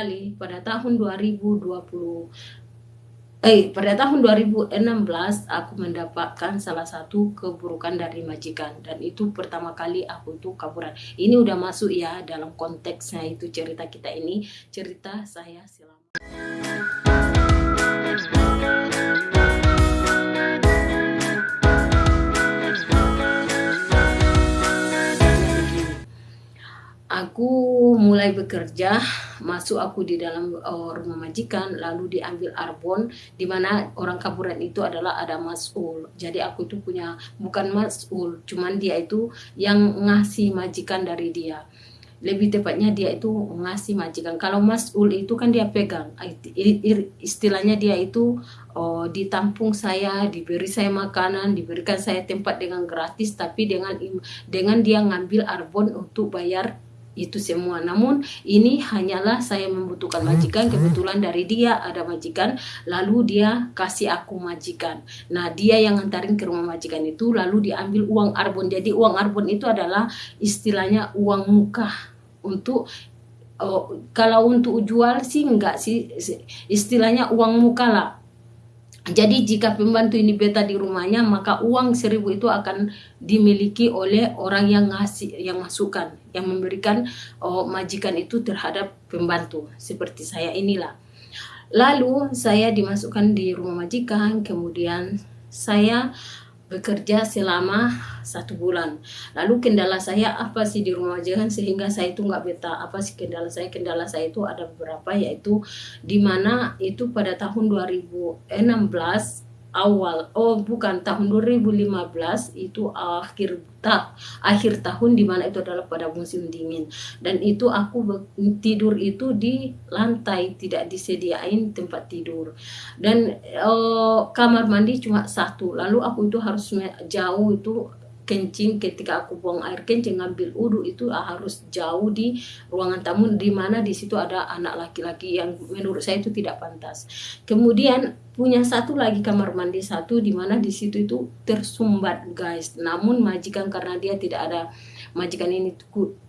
kali pada tahun 2020 Eh, pada tahun 2016 aku mendapatkan salah satu keburukan dari majikan dan itu pertama kali aku tuh kaburan. Ini udah masuk ya dalam konteksnya itu cerita kita ini, cerita saya selama aku mulai bekerja masuk aku di dalam uh, rumah majikan lalu diambil arbon di mana orang kaburan itu adalah ada masul jadi aku itu punya bukan masul cuman dia itu yang ngasih majikan dari dia. Lebih tepatnya dia itu ngasih majikan. Kalau masul itu kan dia pegang. Istilahnya dia itu oh, ditampung saya diberi saya makanan diberikan saya tempat dengan gratis tapi dengan dengan dia ngambil arbon untuk bayar itu semua. Namun ini hanyalah saya membutuhkan majikan, kebetulan dari dia ada majikan, lalu dia kasih aku majikan. Nah dia yang ngantarin ke rumah majikan itu, lalu diambil uang arbon. Jadi uang arbon itu adalah istilahnya uang muka untuk oh, kalau untuk jual sih enggak sih istilahnya uang muka lah jadi jika pembantu ini beta di rumahnya maka uang seribu itu akan dimiliki oleh orang yang ngasih yang masukkan yang memberikan oh, majikan itu terhadap pembantu seperti saya inilah. Lalu saya dimasukkan di rumah majikan kemudian saya bekerja selama satu bulan. Lalu kendala saya apa sih di rumah majikan sehingga saya itu nggak betah. Apa sih kendala saya? Kendala saya itu ada beberapa yaitu di mana itu pada tahun 2016 awal. Oh bukan. Tahun 2015 itu akhir tak akhir tahun di mana itu adalah pada musim dingin. Dan itu aku tidur itu di lantai tidak disediain tempat tidur. Dan oh, kamar mandi cuma satu. Lalu aku itu harus jauh itu kencing ketika aku buang air kencing ngambil udu itu harus jauh di ruangan tamu di mana di situ ada anak laki-laki yang menurut saya itu tidak pantas. Kemudian punya satu lagi kamar mandi satu di mana di situ itu tersumbat guys. Namun majikan karena dia tidak ada majikan ini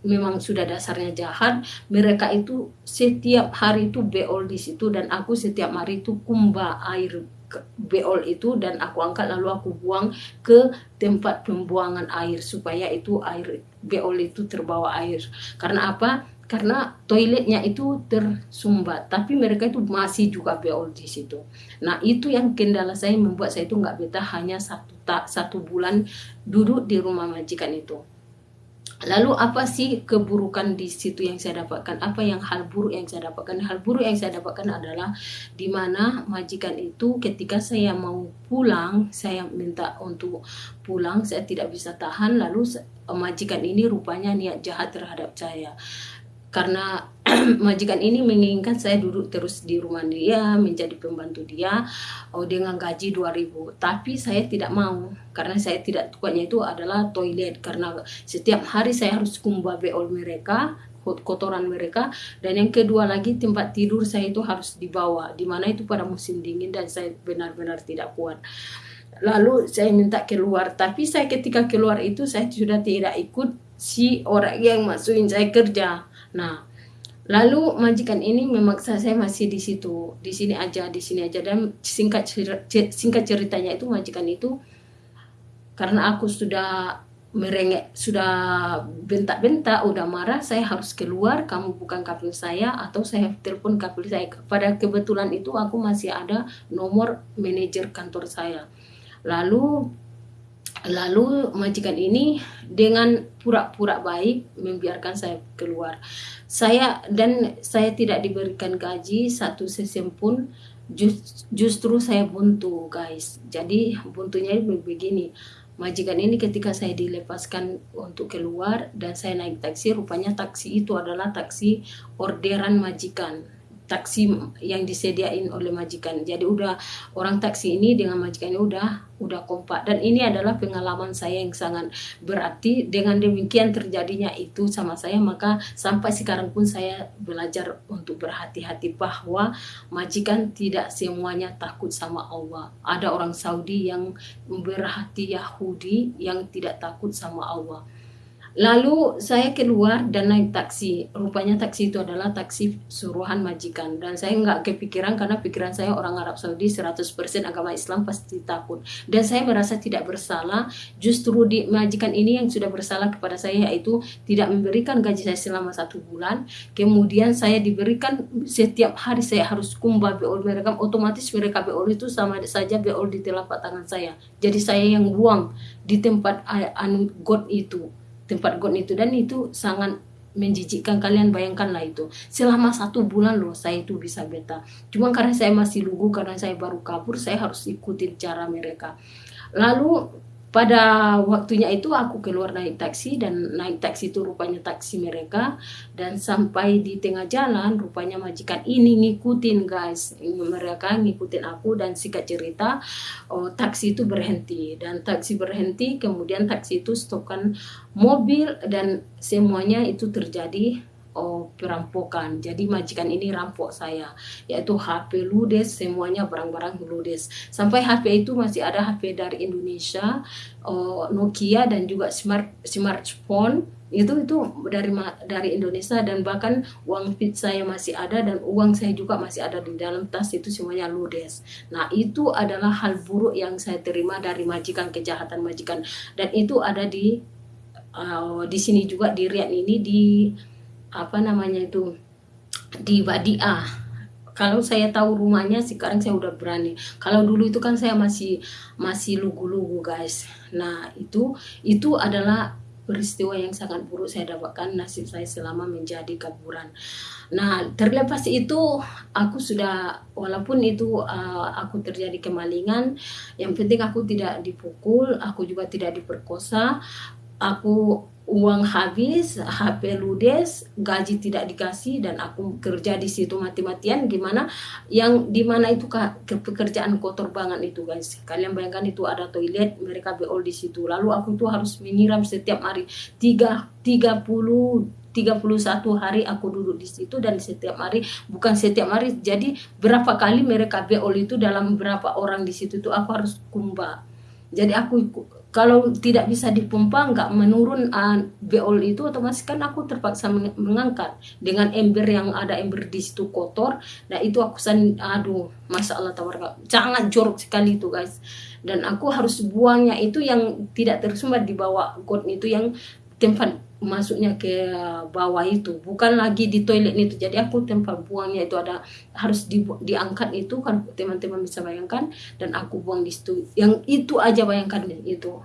memang sudah dasarnya jahat, mereka itu setiap hari itu beol di situ dan aku setiap hari itu kumba air beol itu dan aku angkat lalu aku buang ke tempat pembuangan air supaya itu air beol itu terbawa air. Karena apa? Karena toiletnya itu tersumbat, tapi mereka itu masih juga beol di situ. Nah itu yang kendala saya membuat saya itu nggak betah hanya satu tak satu bulan duduk di rumah majikan itu. Lalu apa sih keburukan di situ yang saya dapatkan? Apa yang hal buruk yang saya dapatkan? Hal buruk yang saya dapatkan adalah di mana majikan itu ketika saya mau pulang, saya minta untuk pulang, saya tidak bisa tahan. Lalu majikan ini rupanya niat jahat terhadap saya karena majikan ini menginginkan saya duduk terus di rumah dia menjadi pembantu dia. Oh dengan gaji 2000 tapi saya tidak mau. Karena saya tidak tukanya itu adalah toilet. Karena setiap hari saya harus kumbah beol mereka kotoran mereka. Dan yang kedua lagi tempat tidur saya itu harus dibawa di mana itu pada musim dingin dan saya benar-benar tidak kuat. Lalu saya minta keluar tapi saya ketika keluar itu saya sudah tidak ikut si orang yang masukin saya kerja Nah, lalu majikan ini memaksa saya masih di situ, di sini aja, di sini aja. Dan singkat singkat ceritanya itu majikan itu karena aku sudah merengek sudah bentak-bentak udah marah saya harus keluar kamu bukan kapil saya atau saya telepon kapil saya. Pada kebetulan itu aku masih ada nomor manajer kantor saya. Lalu Lalu majikan ini dengan pura-pura baik membiarkan saya keluar. Saya dan saya tidak diberikan gaji satu sen pun just, justru saya buntu guys. Jadi buntunya begini. Majikan ini ketika saya dilepaskan untuk keluar dan saya naik taksi, rupanya taksi itu adalah taksi orderan majikan taksi yang disediain oleh majikan. Jadi udah orang taksi ini dengan majikan ini udah udah kompak dan ini adalah pengalaman saya yang sangat berarti dengan demikian terjadinya itu sama saya maka sampai sekarang pun saya belajar untuk berhati-hati bahwa majikan tidak semuanya takut sama Allah. Ada orang Saudi yang berhati Yahudi yang tidak takut sama Allah Lalu saya keluar dan naik taksi. Rupanya taksi itu adalah taksi suruhan majikan. Dan saya nggak kepikiran karena pikiran saya orang Arab Saudi 100% agama Islam pasti takut. Dan saya merasa tidak bersalah. Justru di majikan ini yang sudah bersalah kepada saya yaitu tidak memberikan gaji saya selama satu bulan. Kemudian saya diberikan setiap hari saya harus kumbah beol mereka. Otomatis mereka beol itu sama saja beol di telapak tangan saya. Jadi saya yang buang di tempat anu god itu tempat got itu. Dan itu sangat menjijikkan kalian bayangkanlah itu. Selama satu bulan loh saya itu bisa beta. Cuma karena saya masih lugu karena saya baru kabur saya harus ikutin cara mereka. Lalu pada waktunya itu aku keluar naik taksi dan naik taksi itu rupanya taksi mereka dan sampai di tengah jalan rupanya majikan ini ngikutin guys. Mereka ngikutin aku dan singkat cerita oh, taksi itu berhenti. Dan taksi berhenti kemudian taksi itu stopkan mobil dan semuanya itu terjadi oh, perampokan. Jadi majikan ini rampok saya, yaitu HP ludes, semuanya barang-barang ludes. Sampai HP itu masih ada HP dari Indonesia, oh, Nokia dan juga smart smartphone itu itu dari dari Indonesia dan bahkan uang fit saya masih ada dan uang saya juga masih ada di dalam tas itu semuanya ludes. Nah itu adalah hal buruk yang saya terima dari majikan kejahatan majikan dan itu ada di uh, di sini juga di Riyadh ini di apa namanya itu di Badia kalau saya tahu rumahnya sekarang saya udah berani. Kalau dulu itu kan saya masih masih lugu-lugu guys. Nah itu itu adalah peristiwa yang sangat buruk saya dapatkan nasib saya selama menjadi kaburan. Nah, terlepas itu aku sudah walaupun itu uh, aku terjadi kemalingan, yang penting aku tidak dipukul, aku juga tidak diperkosa, aku uang habis, HP ludes, gaji tidak dikasih dan aku kerja di situ mati-matian. Gimana? Yang di mana itu ke pekerjaan kotor banget itu guys. Kalian bayangkan itu ada toilet, mereka beol di situ. Lalu aku tuh harus menyiram setiap hari. Tiga tiga puluh 31 hari aku duduk di situ dan setiap hari bukan setiap hari jadi berapa kali mereka beol itu dalam berapa orang di situ tuh aku harus kumbah. Jadi aku kalau tidak bisa dipompa nggak menurun uh, beol itu otomatis kan aku terpaksa mengangkat. Dengan ember yang ada ember di situ kotor nah itu aku san aduh masa Allah tawarga sangat jorok sekali itu guys. Dan aku harus buangnya itu yang tidak tersumbat di bawah got itu yang tempat masuknya ke bawah itu. Bukan lagi di toilet itu. Jadi aku tempat buangnya itu ada harus di, diangkat itu kan teman-teman bisa bayangkan. Dan aku buang di situ. Yang itu aja bayangkan itu.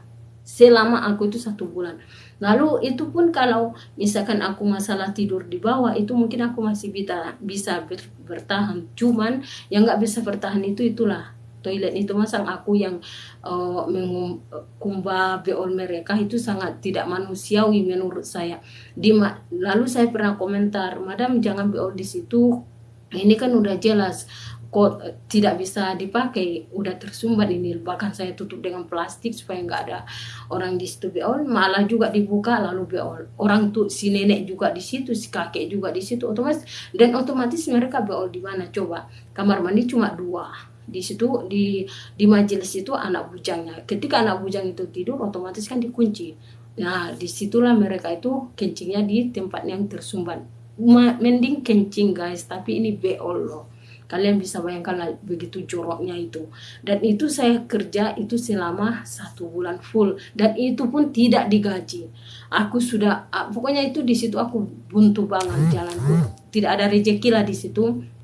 Selama aku itu satu bulan. Lalu itu pun kalau misalkan aku masalah tidur di bawah itu mungkin aku masih bisa bisa bertahan. Cuman yang nggak bisa bertahan itu itulah toilet itu masang aku yang uh, mengkumba beol mereka itu sangat tidak manusiawi menurut saya. Di lalu saya pernah komentar, madam jangan beol di situ. Ini kan udah jelas. Kok tidak bisa dipakai. Udah tersumbat ini. Bahkan saya tutup dengan plastik supaya nggak ada orang di situ beol. Malah juga dibuka lalu beol. Orang tuh si nenek juga di situ si kakek juga di situ. Otomatis dan otomatis mereka beol di mana? Coba kamar mandi cuma dua di situ di di majelis itu anak bujangnya. Ketika anak bujang itu tidur otomatis kan dikunci. Nah di situlah mereka itu kencingnya di tempat yang tersumbat. Mending kencing guys. Tapi ini beol loh. Kalian bisa bayangkan begitu joroknya itu. Dan itu saya kerja itu selama satu bulan full. Dan itu pun tidak digaji. Aku sudah pokoknya itu di situ aku buntu banget jalanku. Tidak ada rezeki lah di situ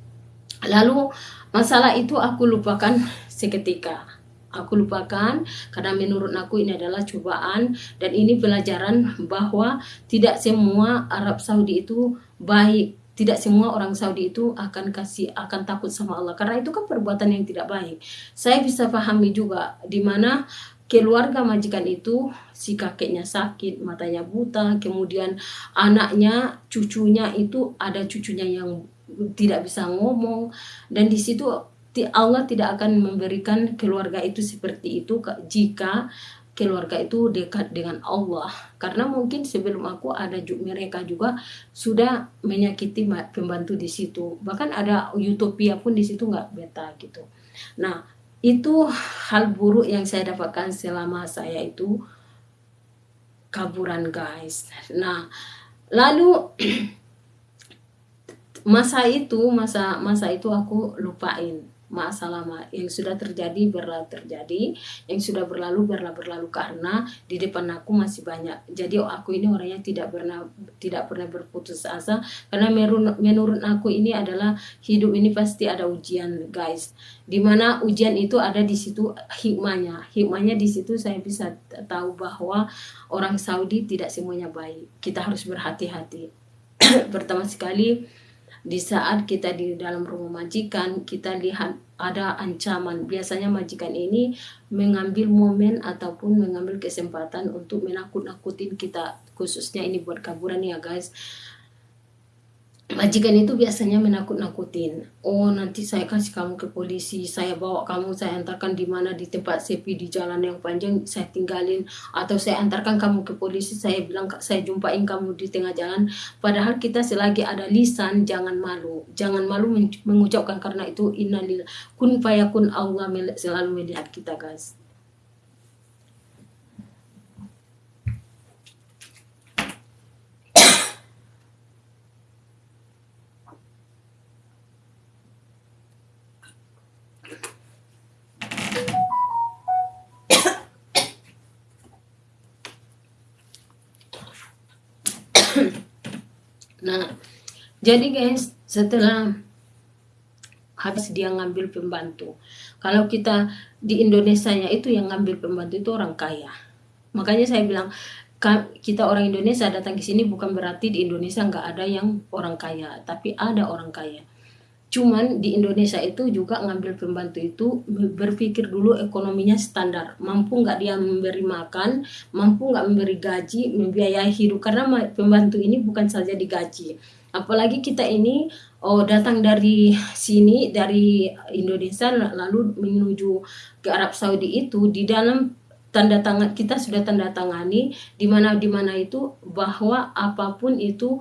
lalu Masalah itu aku lupakan seketika. Aku lupakan karena menurut aku ini adalah cobaan dan ini pelajaran bahwa tidak semua Arab Saudi itu baik tidak semua orang Saudi itu akan kasih akan takut sama Allah karena itu kan perbuatan yang tidak baik. Saya bisa pahami juga di mana keluarga majikan itu si kakeknya sakit, matanya buta, kemudian anaknya, cucunya itu ada cucunya yang tidak bisa ngomong. Dan di situ Allah tidak akan memberikan keluarga itu seperti itu jika keluarga itu dekat dengan Allah. Karena mungkin sebelum aku ada mereka juga sudah menyakiti pembantu di situ. Bahkan ada utopia pun di situ nggak beta gitu. Nah itu hal buruk yang saya dapatkan selama saya itu kaburan guys. Nah lalu masa itu masa masa itu aku lupain. Masalah yang sudah terjadi berlalu terjadi yang sudah berlalu berlalu berlalu. Karena di depan aku masih banyak. Jadi aku ini orangnya tidak pernah tidak pernah berputus asa. Karena menurut aku ini adalah hidup ini pasti ada ujian guys. Di mana ujian itu ada di situ hikmahnya. Hikmahnya di situ saya bisa tahu bahwa orang Saudi tidak semuanya baik. Kita harus berhati-hati. Pertama sekali di saat kita di dalam rumah majikan kita lihat ada ancaman. Biasanya majikan ini mengambil momen ataupun mengambil kesempatan untuk menakut-nakutin kita khususnya ini buat kaburan ya guys majikan itu biasanya menakut-nakutin. Oh, nanti saya kasih kamu ke polisi, saya bawa kamu, saya antarkan di mana di tempat sepi di jalan yang panjang, saya tinggalin atau saya antarkan kamu ke polisi, saya bilang saya jumpain kamu di tengah jalan. Padahal kita selagi ada lisan jangan malu. Jangan malu mengucapkan karena itu innalillah kun fayakun Allah selalu melihat kita, guys. Nah jadi guys setelah habis dia ngambil pembantu kalau kita di Indonesia nya itu yang ngambil pembantu itu orang kaya. Makanya saya bilang kita orang Indonesia datang ke sini bukan berarti di Indonesia nggak ada yang orang kaya tapi ada orang kaya Cuman di Indonesia itu juga ngambil pembantu itu berpikir dulu ekonominya standar, mampu nggak dia memberi makan, mampu nggak memberi gaji, membiayai hidup karena pembantu ini bukan saja digaji. Apalagi kita ini oh datang dari sini dari Indonesia lalu menuju ke Arab Saudi itu di dalam tanda tangan kita sudah tanda tangani di mana di mana itu bahwa apa pun itu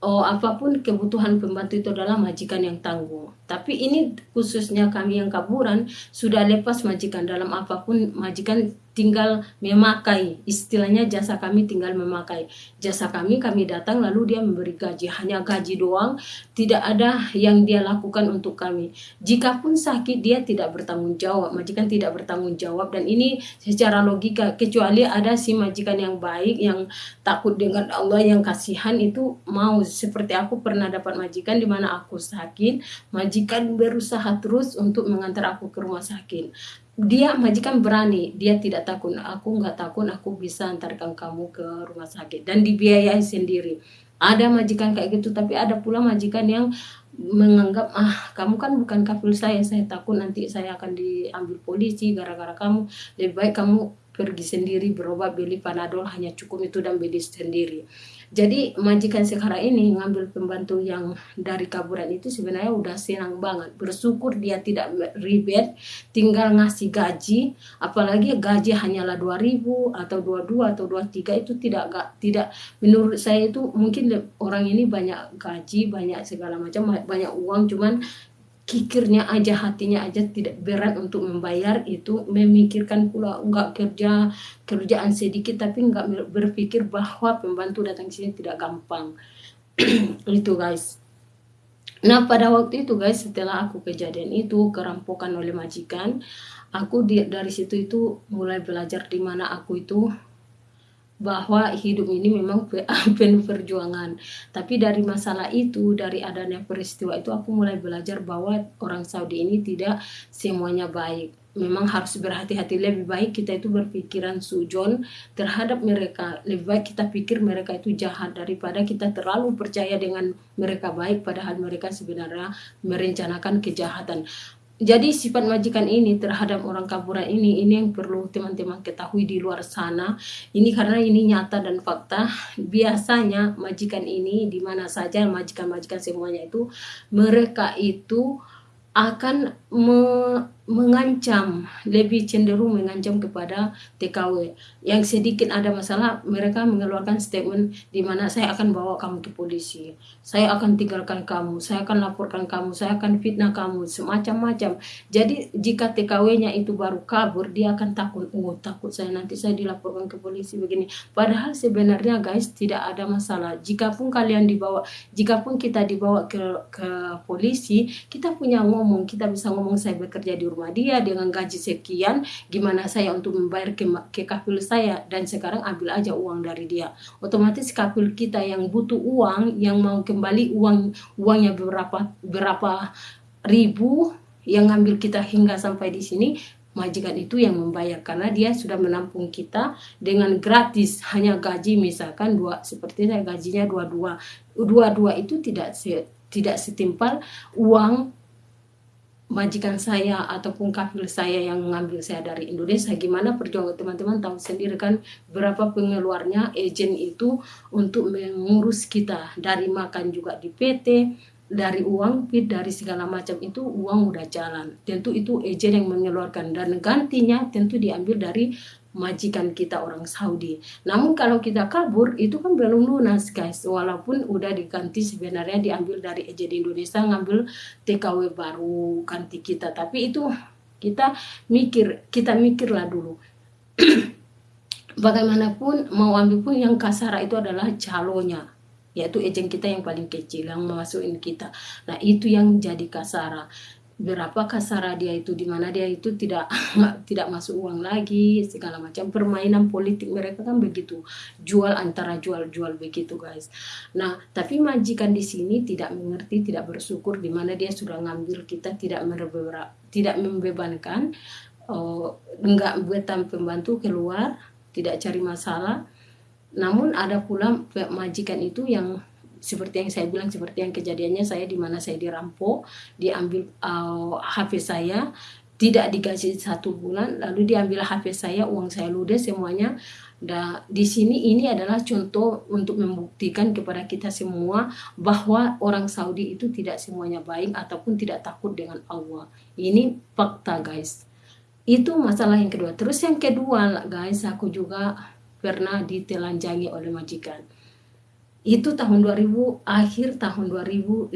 oh, apa pun kebutuhan pembantu itu adalah majikan yang tangguh. Tapi ini khususnya kami yang kaburan sudah lepas majikan. Dalam apa pun majikan tinggal memakai. Istilahnya jasa kami tinggal memakai. Jasa kami kami datang lalu dia memberi gaji. Hanya gaji doang tidak ada yang dia lakukan untuk kami. Jika pun sakit dia tidak bertanggung jawab. Majikan tidak bertanggung jawab. Dan ini secara logika kecuali ada si majikan yang baik yang takut dengan Allah yang kasihan itu mau. Seperti aku pernah dapat majikan di mana aku sakit majikan berusaha terus untuk mengantar aku ke rumah sakit. Dia majikan berani dia tidak takut. Aku nggak takut aku bisa antarkan kamu ke rumah sakit. Dan dibiayai sendiri. Ada majikan kayak gitu tapi ada pula majikan yang menganggap ah kamu kan bukan kafil saya saya takut nanti saya akan diambil polisi gara-gara kamu. Lebih baik kamu pergi sendiri berobat beli panadol hanya cukup itu dan beli sendiri jadi majikan sekarang ini ngambil pembantu yang dari kaburan itu sebenarnya udah senang banget. Bersyukur dia tidak ribet, tinggal ngasih gaji, apalagi gaji hanyalah 2000 atau 22 atau 23 itu tidak tidak menurut saya itu mungkin orang ini banyak gaji, banyak segala macam, banyak uang cuman kikirnya aja hatinya aja tidak berat untuk membayar itu. Memikirkan pula enggak kerja kerjaan sedikit tapi enggak berpikir bahwa pembantu datang ke sini tidak gampang. Itu guys. Nah pada waktu itu guys setelah aku kejadian itu kerampokan oleh majikan aku di, dari situ itu mulai belajar di mana aku itu bahwa hidup ini memang penuh perjuangan. Tapi dari masalah itu, dari adanya peristiwa itu aku mulai belajar bahwa orang Saudi ini tidak semuanya baik. Memang harus berhati-hati lebih baik kita itu berpikiran sujon terhadap mereka. Lebih baik kita pikir mereka itu jahat daripada kita terlalu percaya dengan mereka baik padahal mereka sebenarnya merencanakan kejahatan jadi sifat majikan ini terhadap orang kaburan ini ini yang perlu teman-teman ketahui di luar sana. Ini karena ini nyata dan fakta. Biasanya majikan ini di mana saja majikan-majikan semuanya itu mereka itu akan me mengancam, lebih cenderung mengancam kepada TKW. Yang sedikit ada masalah, mereka mengeluarkan statement di mana saya akan bawa kamu ke polisi, saya akan tinggalkan kamu, saya akan laporkan kamu, saya akan fitnah kamu, semacam-macam. Jadi jika TKW-nya itu baru kabur, dia akan takut, oh takut saya nanti saya dilaporkan ke polisi begini. Padahal sebenarnya guys tidak ada masalah. Jikapun kalian dibawa, jikapun kita dibawa ke ke polisi, kita punya ngomong, kita bisa ngomong saya bekerja di rumah dia dengan gaji sekian gimana saya untuk membayar ke, ke kafil saya? Dan sekarang ambil aja uang dari dia. Otomatis kafil kita yang butuh uang yang mau kembali uang uangnya berapa berapa ribu yang ngambil kita hingga sampai di sini majikan itu yang membayar. Karena dia sudah menampung kita dengan gratis. Hanya gaji misalkan dua seperti saya gajinya dua dua. Dua dua itu tidak se, tidak setimpal uang majikan saya ataupun kafil saya yang mengambil saya dari Indonesia gimana perjuangan teman-teman? Tahu sendiri kan berapa pengeluarnya agent itu untuk mengurus kita dari makan juga di PT dari uang pit dari segala macam itu uang udah jalan. Tentu itu agent yang mengeluarkan dan gantinya tentu diambil dari majikan kita orang Saudi. Namun kalau kita kabur itu kan belum lunas guys. Walaupun udah diganti sebenarnya diambil dari di Indonesia ngambil TKW baru ganti kita. Tapi itu kita mikir, kita mikirlah dulu. Bagaimanapun mau ambil pun yang kasar itu adalah calonya yaitu ejen kita yang paling kecil yang masukin kita. Nah itu yang jadi kasara berapa kasara dia itu di mana dia itu tidak tidak masuk uang lagi segala macam. Permainan politik mereka kan begitu. Jual antara jual jual begitu guys. Nah tapi majikan di sini tidak mengerti tidak bersyukur di mana dia sudah ngambil kita tidak tidak membebankan uh, enggak buatan pembantu keluar tidak cari masalah. Namun ada pula majikan itu yang seperti yang saya bilang seperti yang kejadiannya saya di mana saya dirampok diambil uh, HP saya tidak dikasih satu bulan lalu diambil HP saya uang saya ludes semuanya dan di sini ini adalah contoh untuk membuktikan kepada kita semua bahwa orang Saudi itu tidak semuanya baik ataupun tidak takut dengan Allah. Ini fakta guys. Itu masalah yang kedua. Terus yang kedua guys, aku juga pernah ditelanjangi oleh majikan itu tahun 2000 akhir tahun 2015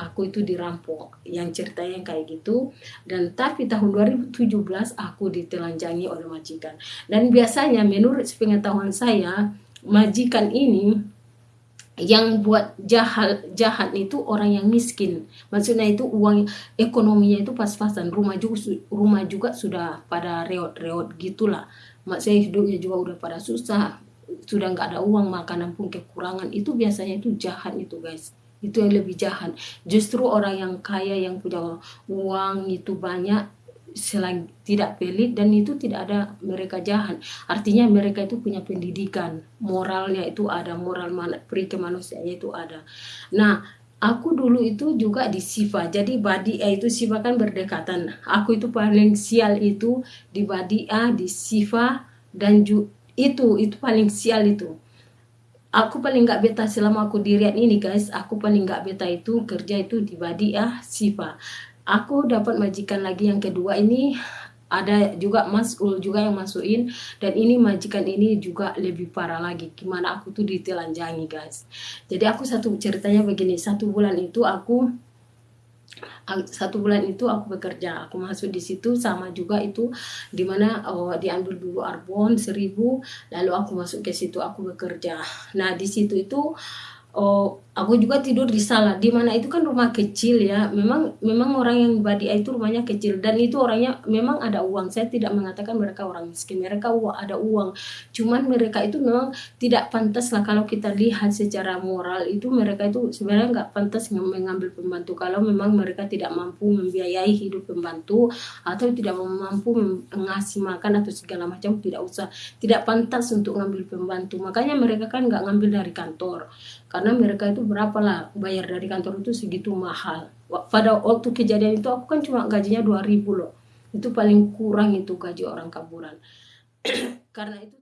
aku itu dirampok. Yang ceritanya kayak gitu. Dan tapi tahun 2017 aku ditelanjangi oleh majikan. Dan biasanya menurut pengetahuan saya majikan ini yang buat jahat jahat itu orang yang miskin. Maksudnya itu uang ekonominya itu pas-pasan. Rumah juga rumah juga sudah pada reot-reot gitulah. Maksudnya hidupnya juga udah pada susah sudah nggak ada uang makanan pun kekurangan. Itu biasanya itu jahat itu guys. Itu yang lebih jahat. Justru orang yang kaya yang punya uang itu banyak selain tidak pelit dan itu tidak ada mereka jahat. Artinya mereka itu punya pendidikan. Moralnya itu ada moral mana peri kemanusiaannya itu ada. Nah aku dulu itu juga di Siva. Jadi Badia itu Siva kan berdekatan. Aku itu paling sial itu di Badia di Siva dan juga itu itu paling sial itu. Aku paling nggak beta selama aku diriat ini guys. Aku paling nggak beta itu kerja itu di ya Siva aku dapat majikan lagi yang kedua ini. Ada juga Mas Ul juga yang masukin. Dan ini majikan ini juga lebih parah lagi. Gimana aku tuh ditelanjangi guys. Jadi aku satu ceritanya begini. Satu bulan itu aku satu bulan itu aku bekerja. Aku masuk di situ sama juga itu di mana oh, diambil dulu arbon seribu lalu aku masuk ke situ aku bekerja. Nah di situ itu oh aku juga tidur di salah di mana itu kan rumah kecil ya. Memang memang orang yang Badia itu rumahnya kecil. Dan itu orangnya memang ada uang. Saya tidak mengatakan mereka orang miskin. Mereka ada uang. Cuman mereka itu memang tidak pantas lah kalau kita lihat secara moral itu mereka itu sebenarnya nggak pantas mengambil pembantu. Kalau memang mereka tidak mampu membiayai hidup pembantu atau tidak mampu mengasih makan atau segala macam tidak usah. Tidak pantas untuk ngambil pembantu. Makanya mereka kan nggak ngambil dari kantor. Karena mereka itu berapa lah bayar dari kantor itu segitu mahal. Pada waktu kejadian itu aku kan cuma gajinya 2000 loh. Itu paling kurang itu gaji orang kaburan. Karena itu